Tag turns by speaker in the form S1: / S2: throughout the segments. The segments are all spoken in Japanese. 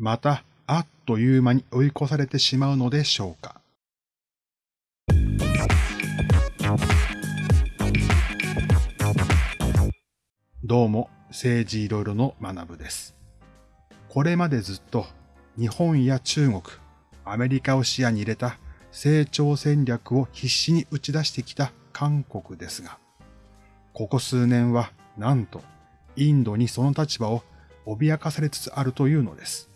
S1: またあっという間に追い越されてしまうのでしょうか。どうも、政治いろいろの学部です。これまでずっと日本や中国、アメリカを視野に入れた成長戦略を必死に打ち出してきた韓国ですが、ここ数年はなんとインドにその立場を脅かされつつあるというのです。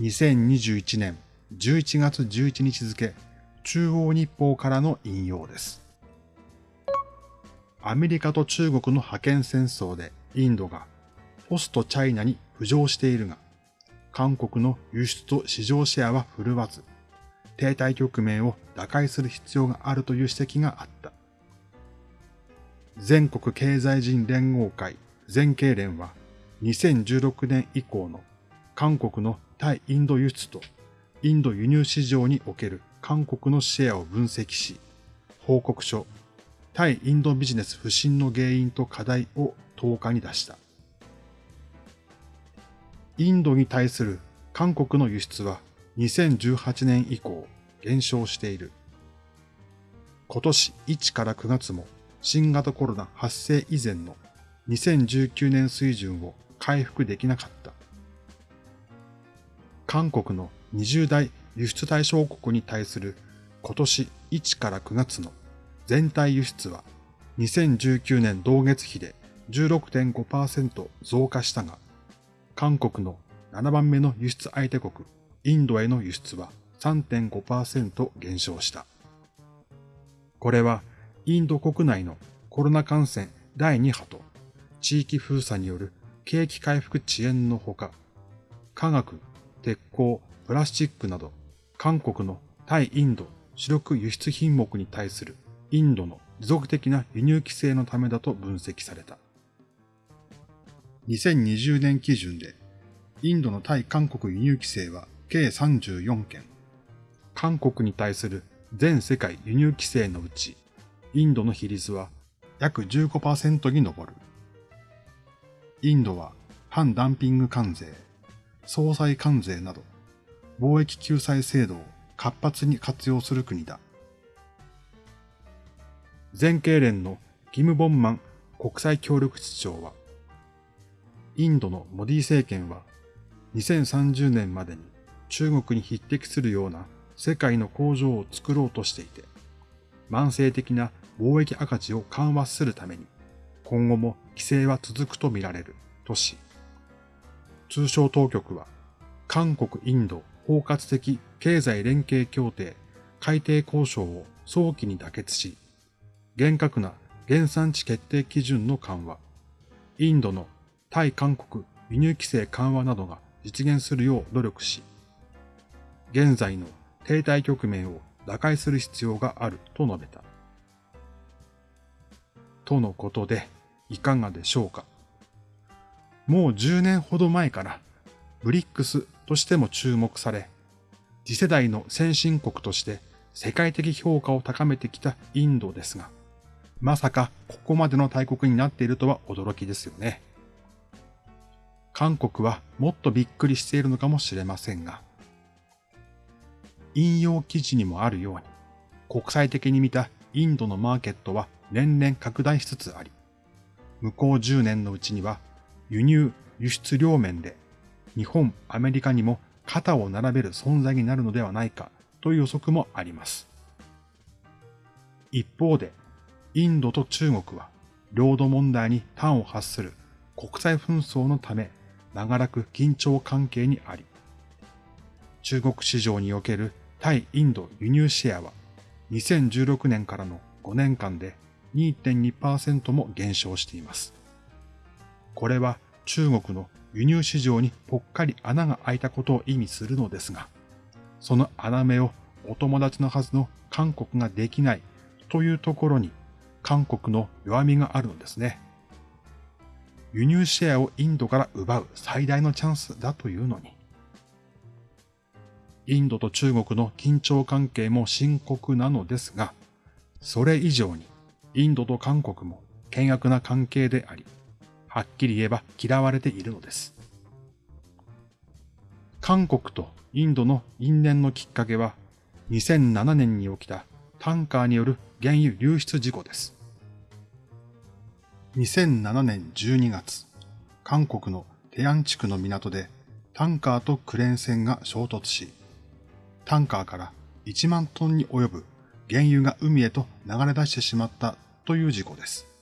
S1: 2021年11月11日付中央日報からの引用です。アメリカと中国の覇権戦争でインドがポストチャイナに浮上しているが、韓国の輸出と市場シェアは振るわず、停滞局面を打開する必要があるという指摘があった。全国経済人連合会全経連は2016年以降の韓国の対インド輸出とインド輸入市場における韓国のシェアを分析し、報告書対インドビジネス不振の原因と課題を10日に出した。インドに対する韓国の輸出は2018年以降減少している。今年1から9月も新型コロナ発生以前の2019年水準を回復できなかった。韓国の20代輸出対象国に対する今年1から9月の全体輸出は2019年同月比で16.5%増加したが、韓国の7番目の輸出相手国インドへの輸出は3.5%減少した。これはインド国内のコロナ感染第2波と地域封鎖による景気回復遅延のほか、科学、鉄鋼、プラスチックなど韓国の対インド主力輸出品目に対するインドの持続的な輸入規制のためだと分析された。2020年基準で、インドの対韓国輸入規制は計34件。韓国に対する全世界輸入規制のうち、インドの比率は約15%に上る。インドは反ダンピング関税、総裁関税など、貿易救済制度を活発に活用する国だ。全経連のギム・ボンマン国際協力室長は、インドのモディ政権は2030年までに中国に匹敵するような世界の工場を作ろうとしていて、慢性的な貿易赤字を緩和するために、今後も規制は続くとみられるとし、通商当局は、韓国・インド包括的経済連携協定改定交渉を早期に妥結し、厳格な原産地決定基準の緩和、インドの対韓国輸入規制緩和などが実現するよう努力し、現在の停滞局面を打開する必要があると述べた。とのことで、いかがでしょうか？もう10年ほど前からブリックスとしても注目され、次世代の先進国として世界的評価を高めてきたインドですが、まさかここまでの大国になっているとは驚きですよね。韓国はもっとびっくりしているのかもしれませんが、引用記事にもあるように、国際的に見たインドのマーケットは年々拡大しつつあり、向こう10年のうちには輸入、輸出両面で日本、アメリカにも肩を並べる存在になるのではないかという予測もあります。一方で、インドと中国は領土問題に端を発する国際紛争のため長らく緊張関係にあり、中国市場における対インド輸入シェアは2016年からの5年間で2.2%も減少しています。これは中国の輸入市場にぽっかり穴が開いたことを意味するのですが、その穴目をお友達のはずの韓国ができないというところに韓国の弱みがあるのですね。輸入シェアをインドから奪う最大のチャンスだというのに。インドと中国の緊張関係も深刻なのですが、それ以上にインドと韓国も険悪な関係であり、はっきり言えば嫌われているのです。韓国とインドの因縁のきっかけは2007年に起きたタンカーによる原油流出事故です。2007年12月、韓国のテアン地区の港でタンカーとクレーン船が衝突し、タンカーから1万トンに及ぶ原油が海へと流れ出してしまったという事故です。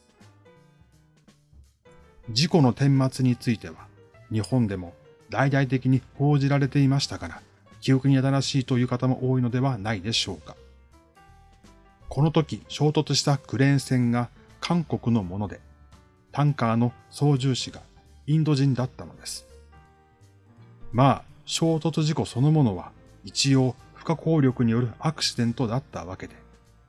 S1: 事故の顛末については、日本でも大々的に報じられていましたから、記憶に新しいという方も多いのではないでしょうか。この時衝突したクレーン船が韓国のもので、タンカーの操縦士がインド人だったのです。まあ、衝突事故そのものは一応不可抗力によるアクシデントだったわけで、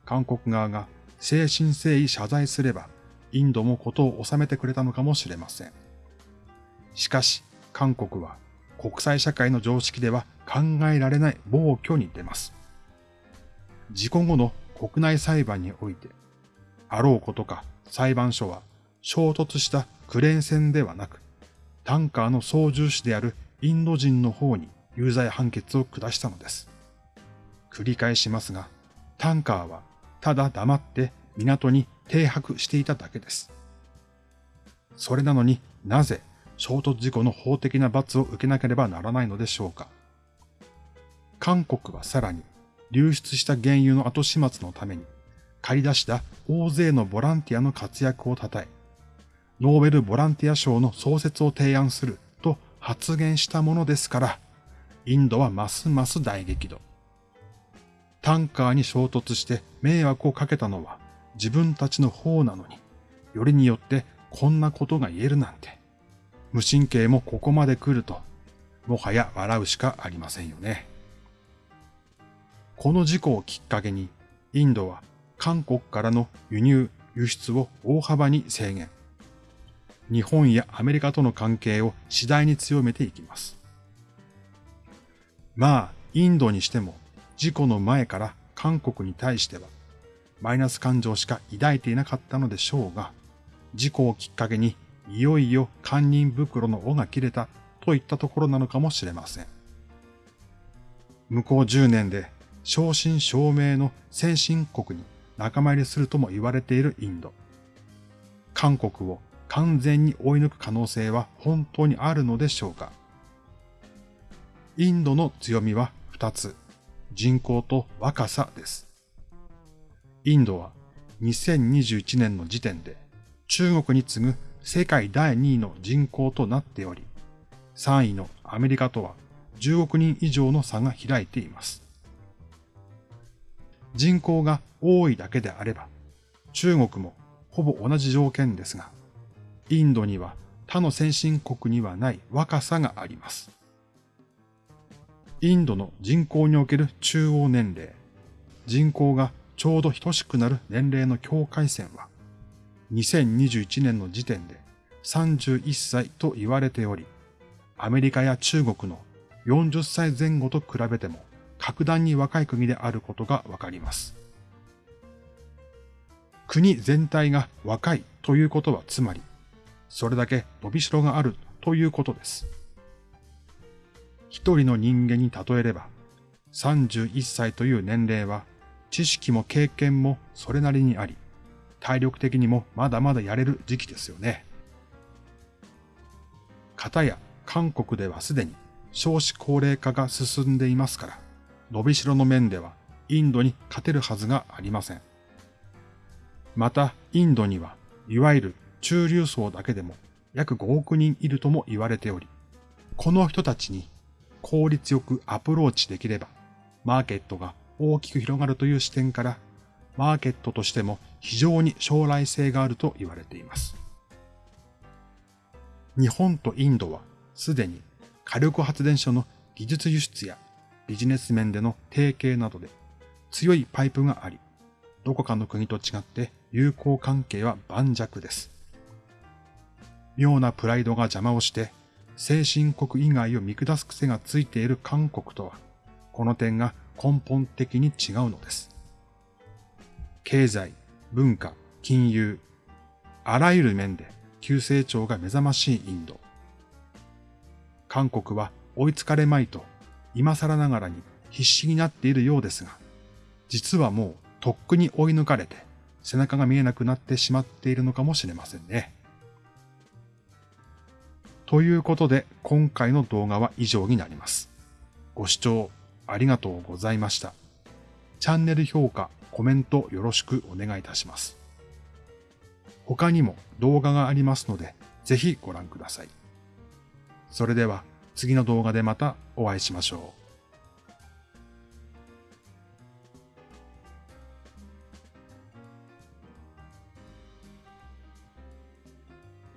S1: 韓国側が誠心誠意謝罪すれば、インドもことを収めてくれたのかもしれません。しかし、韓国は国際社会の常識では考えられない暴挙に出ます。事故後の国内裁判において、あろうことか裁判所は衝突したクレーン船ではなく、タンカーの操縦士であるインド人の方に有罪判決を下したのです。繰り返しますが、タンカーはただ黙って港に停泊していただけです。それなのになぜ衝突事故の法的な罰を受けなければならないのでしょうか。韓国はさらに流出した原油の後始末のために借り出した大勢のボランティアの活躍を称え、ノーベルボランティア賞の創設を提案すると発言したものですから、インドはますます大激怒。タンカーに衝突して迷惑をかけたのは自分たちの方なのに、よりによってこんなことが言えるなんて。無神経もここまで来ると、もはや笑うしかありませんよね。この事故をきっかけに、インドは韓国からの輸入、輸出を大幅に制限。日本やアメリカとの関係を次第に強めていきます。まあ、インドにしても事故の前から韓国に対してはマイナス感情しか抱いていなかったのでしょうが、事故をきっかけにいよいよ堪忍袋の尾が切れたといったところなのかもしれません。向こう10年で正真正銘の先進国に仲間入りするとも言われているインド。韓国を完全に追い抜く可能性は本当にあるのでしょうかインドの強みは2つ。人口と若さです。インドは2021年の時点で中国に次ぐ世界第2位の人口となっており、3位のアメリカとは10億人以上の差が開いています。人口が多いだけであれば、中国もほぼ同じ条件ですが、インドには他の先進国にはない若さがあります。インドの人口における中央年齢、人口がちょうど等しくなる年齢の境界線は、2021年の時点で31歳と言われており、アメリカや中国の40歳前後と比べても格段に若い国であることがわかります。国全体が若いということはつまり、それだけ伸びしろがあるということです。一人の人間に例えれば、31歳という年齢は、知識も経験もそれなりにあり、体力的にもまだまだやれる時期ですよね。片や韓国ではすでに少子高齢化が進んでいますから、伸びしろの面ではインドに勝てるはずがありません。また、インドには、いわゆる中流層だけでも約5億人いるとも言われており、この人たちに効率よくアプローチできれば、マーケットが大きく広がるという視点から、マーケットとしても非常に将来性があると言われています。日本とインドはすでに火力発電所の技術輸出やビジネス面での提携などで強いパイプがあり、どこかの国と違って友好関係は盤石です。妙なプライドが邪魔をして先進国以外を見下す癖がついている韓国とは、この点が根本的に違うのです。経済、文化、金融、あらゆる面で急成長が目覚ましいインド。韓国は追いつかれまいと今更ながらに必死になっているようですが、実はもうとっくに追い抜かれて背中が見えなくなってしまっているのかもしれませんね。ということで今回の動画は以上になります。ご視聴ありがとうございました。チャンネル評価、コメントよろしくお願いいたします。他にも動画がありますので、ぜひご覧ください。それでは次の動画でまたお会いしましょう。